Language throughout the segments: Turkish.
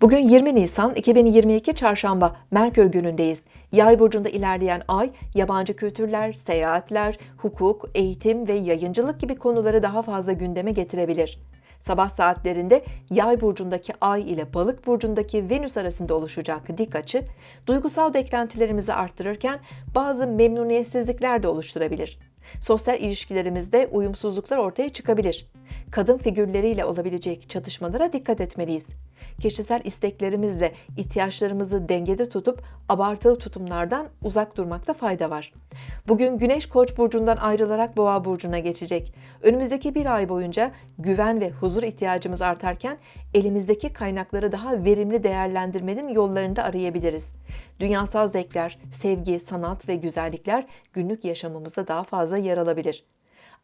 Bugün 20 Nisan 2022 Çarşamba Merkür günündeyiz. Yay burcunda ilerleyen ay yabancı kültürler, seyahatler, hukuk, eğitim ve yayıncılık gibi konuları daha fazla gündeme getirebilir. Sabah saatlerinde Yay burcundaki Ay ile Balık burcundaki Venüs arasında oluşacak dik açı, duygusal beklentilerimizi arttırırken bazı memnuniyetsizlikler de oluşturabilir. Sosyal ilişkilerimizde uyumsuzluklar ortaya çıkabilir. Kadın figürleriyle olabilecek çatışmalara dikkat etmeliyiz. Kişisel isteklerimizle ihtiyaçlarımızı dengede tutup abartılı tutumlardan uzak durmakta fayda var. Bugün Güneş Koç burcundan ayrılarak Boğa burcuna geçecek. Önümüzdeki bir ay boyunca güven ve huzur ihtiyacımız artarken elimizdeki kaynakları daha verimli değerlendirmenin yollarını da arayabiliriz. Dünyasal zevkler, sevgi, sanat ve güzellikler günlük yaşamımızda daha fazla yer alabilir.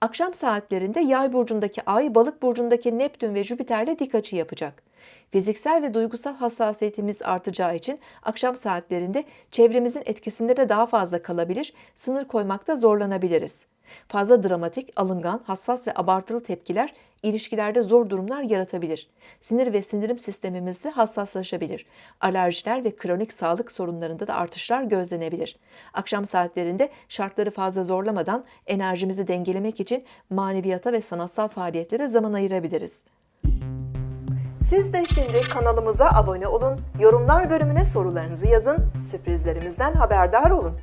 Akşam saatlerinde Yay burcundaki Ay, Balık burcundaki Neptün ve Jüpiter'le dik açı yapacak. Fiziksel ve duygusal hassasiyetimiz artacağı için akşam saatlerinde çevremizin etkisinde de daha fazla kalabilir, sınır koymakta zorlanabiliriz. Fazla dramatik, alıngan, hassas ve abartılı tepkiler ilişkilerde zor durumlar yaratabilir. Sinir ve sindirim sistemimizde hassaslaşabilir. Alerjiler ve kronik sağlık sorunlarında da artışlar gözlenebilir. Akşam saatlerinde şartları fazla zorlamadan enerjimizi dengelemek için maneviyata ve sanatsal faaliyetlere zaman ayırabiliriz. Siz de şimdi kanalımıza abone olun, yorumlar bölümüne sorularınızı yazın, sürprizlerimizden haberdar olun.